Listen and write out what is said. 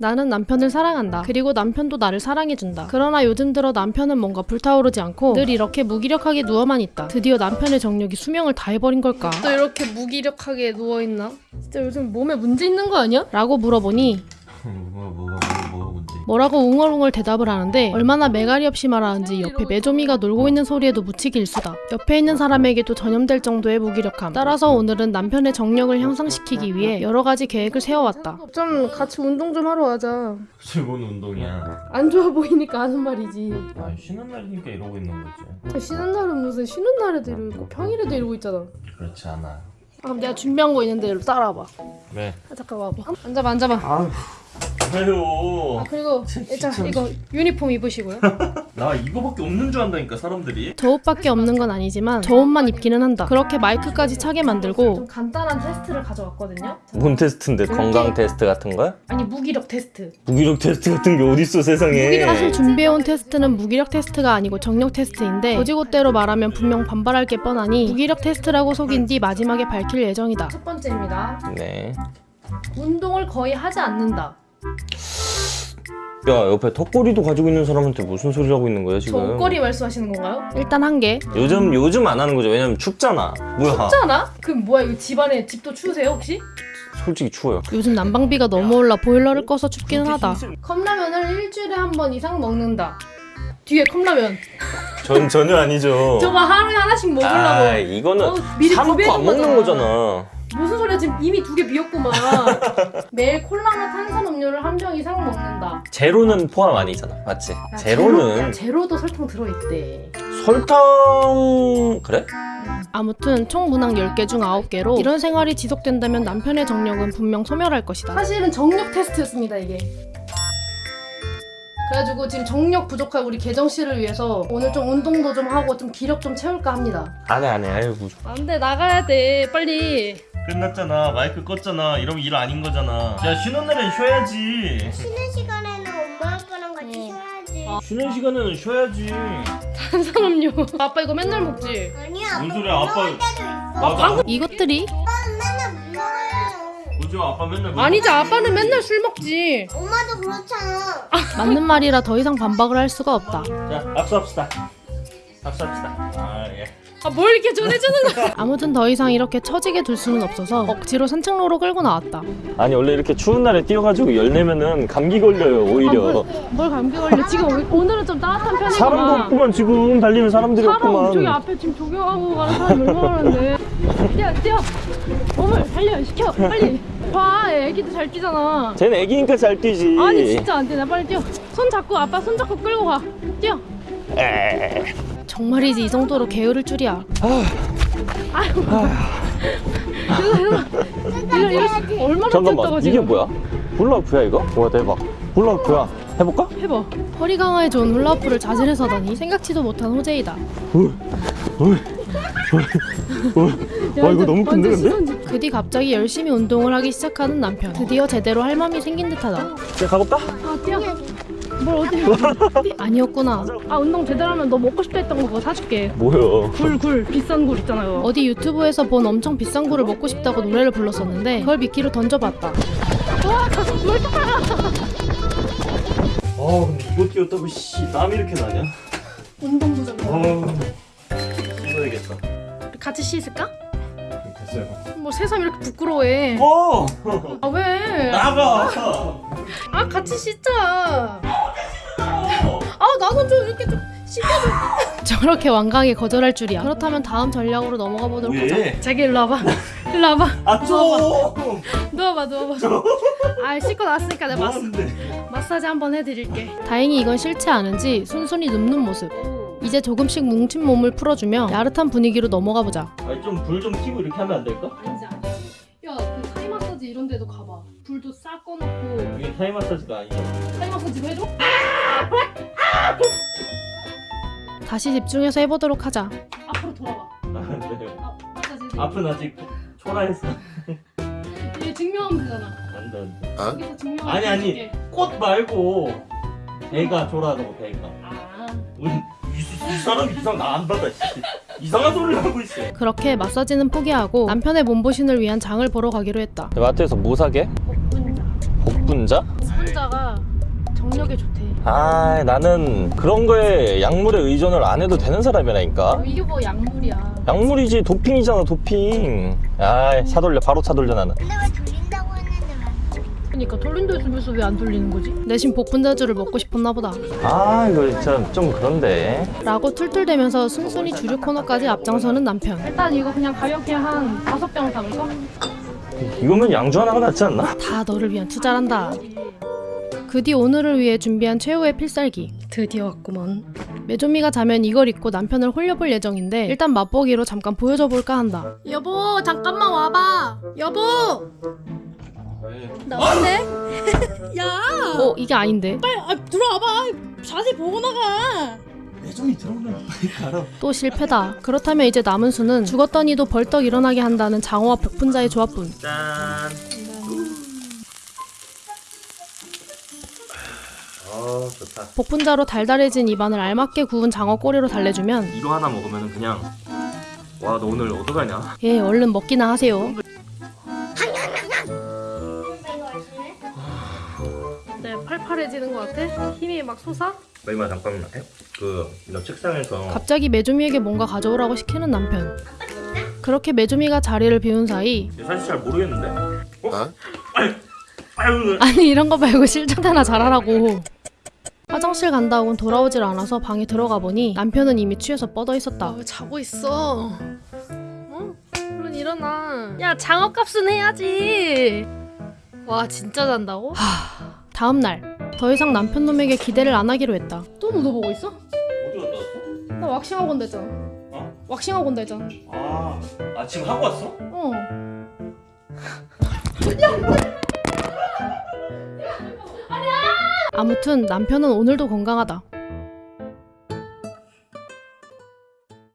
나는 남편을 사랑한다. 그리고 남편도 나를 사랑해준다. 그러나 요즘 들어 남편은 뭔가 불타오르지 않고 늘 이렇게 무기력하게 누워만 있다. 드디어 남편의 정력이 수명을 다해버린 걸까? 또 이렇게 무기력하게 누워있나? 진짜 요즘 몸에 문제 있는 거 아니야? 라고 물어보니 뭐가 뭐가 뭐가 문제? 뭐라고 웅얼웅얼 대답을 하는데 얼마나 매갈이 없이 말하는지 옆에 메조미가 놀고 있는 소리에도 묻히기 일수다. 옆에 있는 사람에게도 전염될 정도의 무기력함. 따라서 오늘은 남편의 정력을 향상시키기 위해 여러 가지 계획을 세워왔다. 좀 같이 운동 좀 하러 가자. 즐거운 운동이야. 안 좋아 보이니까 하는 말이지. 아 쉬는 날이니까 이러고 있는 거지. 쉬는 날은 무슨 쉬는 날에도 이러고 평일에도 이러고 있잖아. 그렇지 않아. 아, 그럼 내가 준비한 거 있는데 이리 따라와봐. 왜? 아, 잠깐 와봐. 앉아봐, 앉아봐. 아 휴 왜요? 아, 그리고 자 이거 유니폼 입으시고요. 나 이거밖에 없는 줄 안다니까 사람들이. 저 옷밖에 없는 건 아니지만 저 옷만 입기는 한다. 그렇게 마이크까지 차게 만들고 좀 간단한 테스트를 가져왔거든요. 뭔 테스트인데 이렇게- 건강 테스트 같은 거야? 아니 무기력 테스트. 무기력 테스트 같은 게 어딨어 세상에 무기력 사실 준비해온 테스트는 무기력 테스트가 아니고 정력 테스트인데 곧이곧대로 말하면 분명 반발할 게 뻔하니 무기력 테스트라고 속인 뒤 마지막에 밝힐 예정이다. 첫 번째입니다. 네. 운동을 거의 하지 않는다. 야 옆에 턱걸이도 가지고 있는 사람한테 무슨 소리를 하고 있는 거야 저 지금 옷걸이 말씀하시는 건가요? 일단 한 개. 요즘 요즘 안 하는 거죠 왜냐면 춥잖아 뭐야 춥잖아? 그럼 뭐야 이거 집안에 집도 추우세요 혹시? 솔직히 추워요 요즘 난방비가 너무 올라 보일러를 꺼서 춥기는 하다. 컵라면을 일주일에 한 번 이상 먹는다. 뒤에 컵라면. 전 전혀 아니죠 저거 하루에 하나씩 먹으려고. 아 이거는 어, 미리 사놓고 구비해둔 안 먹는 거잖아. 거잖아 무슨 소리야 지금 이미 두 개 비었구만. 매일 콜라나 탄산음료를 한 병 이상 먹는다. 제로는 포함 아니잖아 맞지? 야, 제로는 제로, 야, 제로 도 설탕 들어있대. 설탕 그래? 아무튼 총 문항 10개 중 9개로 이런 생활이 지속된다면 남편의 정력은 분명 소멸할 것이다. 사실은 정력 테스트였습니다 이게. 그래가지고 지금 정력 부족한 우리 계정 씨를 위해서 오늘 좀 운동도 좀 하고 좀 기력 좀 채울까 합니다. 안해 안해 아유 무슨 안돼 나가야 돼 빨리. 끝났잖아 마이크 껐잖아 이러면 일 아닌 거잖아. 야 쉬는 날엔 쉬어야지. 쉬는 시간에는 엄마 아빠랑 같이 쉬어야지. 쉬는 시간에는 쉬어야지. 탄산음료. 아빠 이거 맨날 먹지. 아니야. 뭔 아빠 소리야, 아빠. 때도 있어. 맞아. 이것들이 아빠는 맨날 운동해요. 그죠 아빠 맨날. 뭐- 아니지 아빠는 맨날 술 먹지. 엄마도 그렇잖아. 맞는 말이라 더 이상 반박을 할 수가 없다. 자 악수합시다. 악수합시다. 아 예. 아 뭘 이렇게 전해주는 거야? 아무튼 더 이상 이렇게 처지게 둘 수는 없어서 억지로 산책로로 끌고 나왔다. 아니 원래 이렇게 추운 날에 뛰어가지고 열 내면은 감기 걸려요 오히려 뭘 감기 걸려? 지금 오- 오늘은 좀 따뜻한 편이구만. 사람도 없구만 지금 달리는 사람들이 사람 없구만 저기 앞에 지금 조경하고 가는 사람 얼마나 많은데. 뛰어 뛰어. 몸을 달려 시켜 빨리. 봐 애기도 잘 뛰잖아. 쟤는 애기니까 잘 뛰지 아니 진짜 안 되나 빨리 뛰어. 손 잡고 아빠 손 잡고 끌고 가. 뛰어. 에이. 정말이지 이 정도로 게으를 줄이야. 아유. 이거 이거 얼마나 뛰었다고 잠깐만 지금. 이게 뭐야? 훌라후프야 이거? 와 대박 훌라후프야 해볼까? 해봐. 허리 강화에 좋은 훌라후프를 자진해서 하다니 생각지도 못한 호재이다. 와 이거 너무 큰데 근데? 그 뒤 갑자기 열심히 운동을 하기 시작하는 남편. 드디어 제대로 할 맘이 생긴 듯하다. 이제 가볼까? 아 뛰어. 뭘 어디? 아니었구나. 아 운동 제대로 하면 너 먹고 싶다 했던 거 그거 사줄게. 뭐야 굴 굴 비싼 굴 있잖아요. 어디 유튜브에서 본 엄청 비싼 굴을 먹고 싶다고 노래를 불렀었는데 그걸 미끼로 던져봤다. 와 가슴 물아 근데 이거 뛰었다고 씨 땀이 이렇게 나냐? 운동 부족. 어우 씻어야겠다 같이 씻을까? 됐어요 뭐 새삼 이렇게 부끄러워해. 어! 아 왜? 나가! 아 같이 씻자. 아 나도 좀 이렇게 좀 씻겨줘. 저렇게 완강히 거절할 줄이야. 그렇다면 다음 전략으로 넘어가 보도록 왜? 하자. 자기 일로 와봐. 일로 와봐. 아 좀. 누워봐 누워봐. 아 씻고 나왔으니까 내가 마사? 마사지 한번 해드릴게. 다행히 이건 싫지 않은지 순순히 눕는 모습. 이제 조금씩 뭉친 몸을 풀어주며 야릇한 분위기로 넘어가 보자. 아니 좀불좀 켜고 이렇게 하면 안 될까? 아니지 아니지. 야그 타이 마사지 이런 데도 가봐. 불도 싹 꺼놓고 이게 타이 마사지가 아니잖아. 타이 마사지도 해줘? 다시 집중해서 해보도록 하자. 앞으로 돌아봐. 안 돼. 아, 마사지 해드릴게. 앞은 아직 초라해서 이게 증명하면 되잖아. 안 돼. 안 돼. 여기서 증명하면 아니, 아니. 꽃 말고 애가 초라하다고 애가. 아. 우리 이, 이 사람 이상 나 안 받아. 씨. 이상한 소리를 하고 있어. 그렇게 마사지는 포기하고 남편의 몸보신을 위한 장을 보러 가기로 했다. 마트에서 뭐 사게? 복분자. 복분자? 복분자가 정력에 좋대. 아 나는 그런 거에 약물에 의존을 안 해도 되는 사람이라니까 이게 뭐 약물이야. 약물이지 도핑이잖아 도핑 아 사돌려 바로 사돌려 나는 근데 왜 돌린다고 했는데 왜? 그러니까 돌린다 했으면서 왜 안 돌리는 거지? 내심 복분자주를 먹고 싶었나 보다. 아 이거 진짜 좀 그런데 라고 툴툴대면서 순순히 주류 코너까지 앞장서는 남편. 일단 이거 그냥 가볍게 한 다섯 병 담을까? 이거면 양주 하나가 낫지 않나? 다 너를 위한 투자란다. 그 뒤 오늘을 위해 준비한 최후의 필살기. 드디어 왔구먼. 메조미가 자면 이걸 입고 남편을 홀려볼 예정인데 일단 맛보기로 잠깐 보여줘 볼까 한다. 여보 잠깐만 와봐. 여보. 나왔네? 야! 어 이게 아닌데. 빨리 아, 들어와봐. 자세히 보고 나가. 매점이 들어오면 빨리 가라 또 실패다. 그렇다면 이제 남은 수는 죽었더니도 벌떡 일어나게 한다는 장어와 복분자의 조합뿐. 짠 좋다. 복분자로 달달해진 입안을 알맞게 구운 장어 꼬리로 달래주면 이거 하나 먹으면 그냥 와 너 오늘 어떡하냐? 예 얼른 먹기나 하세요. 네 팔팔해지는 것 같아? 힘이 막 솟아? 마이마 잠깐만 그너 책상에서 갑자기 메조미에게 뭔가 가져오라고 시키는 남편. 그렇게 메조미가 자리를 비운 사이 사실 잘 모르겠는데 어? 아유 아니 이런 거 말고 실전 하나 잘하라고. 화장실 간다고는 돌아오질 않아서 방에 들어가 보니 남편은 이미 취해서 뻗어 있었다. 왜 자고 있어? 어? 얼른 일어나. 야 장어값은 해야지. 와 진짜 잔다고? 하... 다음 날. 더 이상 남편 놈에게 기대를 안 하기로 했다. 또 묻어보고 있어? 어디 갔다 왔어? 나 왁싱 학원 다했잖아. 어? 왁싱 학원 다했잖아. 아, 아 지금 하고 왔어? 어. 아무튼 남편은 오늘도 건강하다.